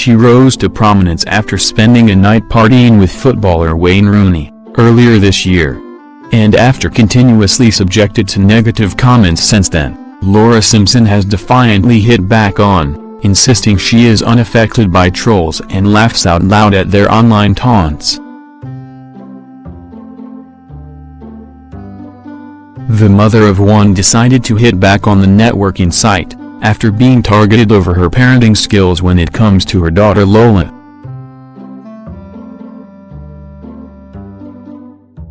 She rose to prominence after spending a night partying with footballer Wayne Rooney, earlier this year. And after continuously subjected to negative comments since then, Laura Simpson has defiantly hit back on, insisting she is unaffected by trolls and laughs out loud at their online taunts. The mother of one decided to hit back on the networking site, after being targeted over her parenting skills when it comes to her daughter Lola.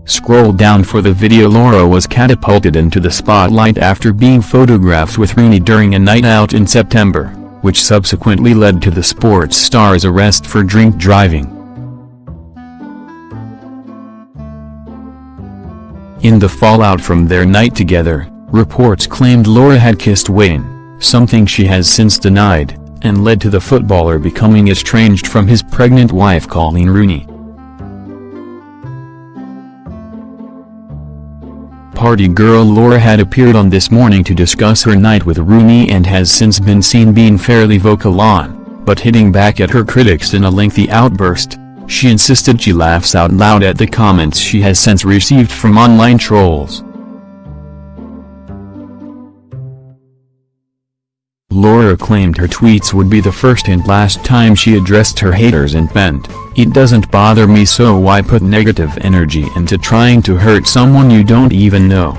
Scroll down for the video Laura was catapulted into the spotlight after being photographed with Rooney during a night out in September, which subsequently led to the sports star's arrest for drink driving. In the fallout from their night together, reports claimed Laura had kissed Wayne, something she has since denied, and led to the footballer becoming estranged from his pregnant wife Coleen Rooney. Party girl Laura had appeared on This Morning to discuss her night with Rooney and has since been seen being fairly vocal on, but hitting back at her critics in a lengthy outburst, she insisted she laughs out loud at the comments she has since received from online trolls. Laura claimed her tweets would be the first and last time she addressed her haters and meant, it doesn't bother me so why put negative energy into trying to hurt someone you don't even know.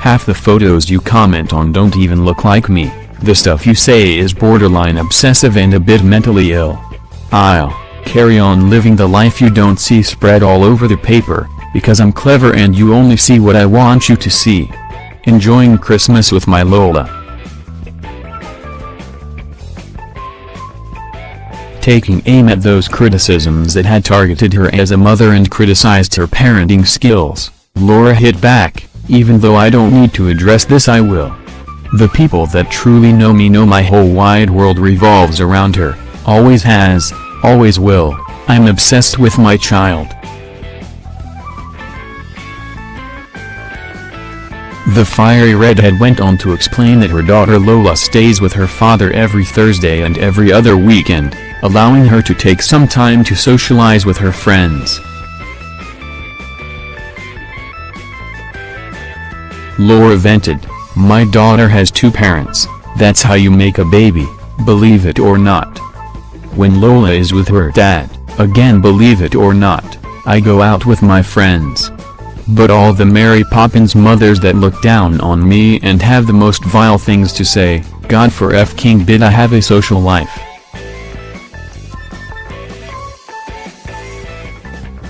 Half the photos you comment on don't even look like me. The stuff you say is borderline obsessive and a bit mentally ill. I'll carry on living the life you don't see spread all over the paper, because I'm clever and you only see what I want you to see. Enjoying Christmas with my Lola. Taking aim at those criticisms that had targeted her as a mother and criticized her parenting skills, Laura hit back, even though I don't need to address this I will. The people that truly know me know my whole wide world revolves around her, always has, always will, I'm obsessed with my child. The fiery redhead went on to explain that her daughter Lola stays with her father every Thursday and every other weekend, allowing her to take some time to socialize with her friends. Laura vented. My daughter has two parents, that's how you make a baby, believe it or not. When Lola is with her dad, again believe it or not, I go out with my friends. But all the Mary Poppins mothers that look down on me and have the most vile things to say, God for F King did I have a social life.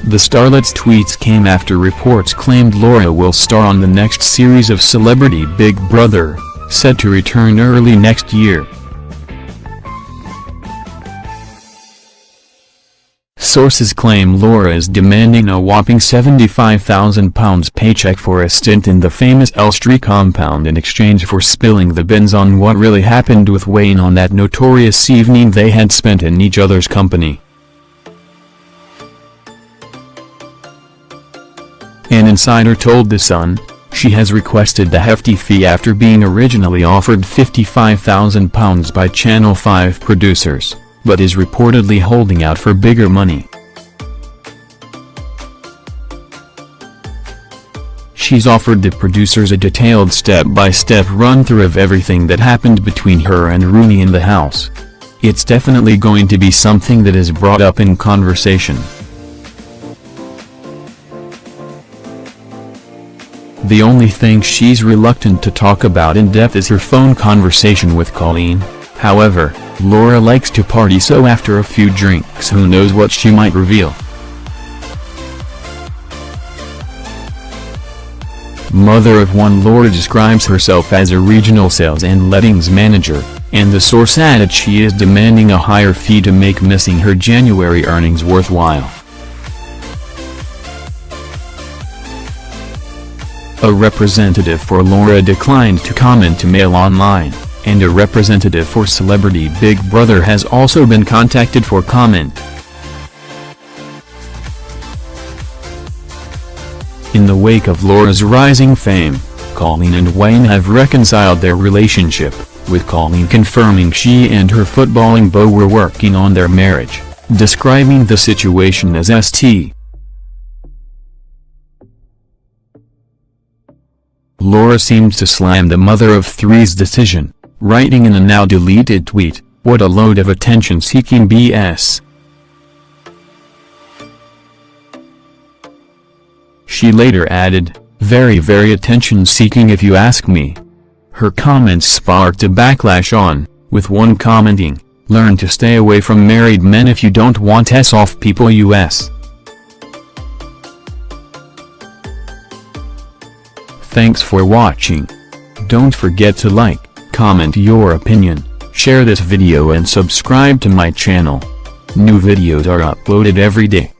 The starlet's tweets came after reports claimed Laura will star on the next series of Celebrity Big Brother, set to return early next year. Sources claim Laura is demanding a whopping £75,000 paycheck for a stint in the famous Elstree compound in exchange for spilling the beans on what really happened with Wayne on that notorious evening they had spent in each other's company. An insider told The Sun, she has requested the hefty fee after being originally offered £55,000 by Channel 5 producers, but is reportedly holding out for bigger money. She's offered the producers a detailed step-by-step run-through of everything that happened between her and Rooney in the house. It's definitely going to be something that is brought up in conversation. The only thing she's reluctant to talk about in depth is her phone conversation with Coleen, however, Laura likes to party so after a few drinks who knows what she might reveal. Mother of one Laura describes herself as a regional sales and lettings manager, and the source added she is demanding a higher fee to make missing her January earnings worthwhile. A representative for Laura declined to comment to Mail Online, and a representative for Celebrity Big Brother has also been contacted for comment. In the wake of Laura's rising fame, Coleen and Wayne have reconciled their relationship, with Coleen confirming she and her footballing beau were working on their marriage, describing the situation as St. Laura seemed to slam the mother of three's decision, writing in a now deleted tweet, what a load of attention-seeking BS. She later added, very very attention-seeking if you ask me. Her comments sparked a backlash on, with one commenting, learn to stay away from married men if you don't want s off people us. Thanks for watching. Don't forget to like, comment your opinion, share this video and subscribe to my channel. New videos are uploaded every day.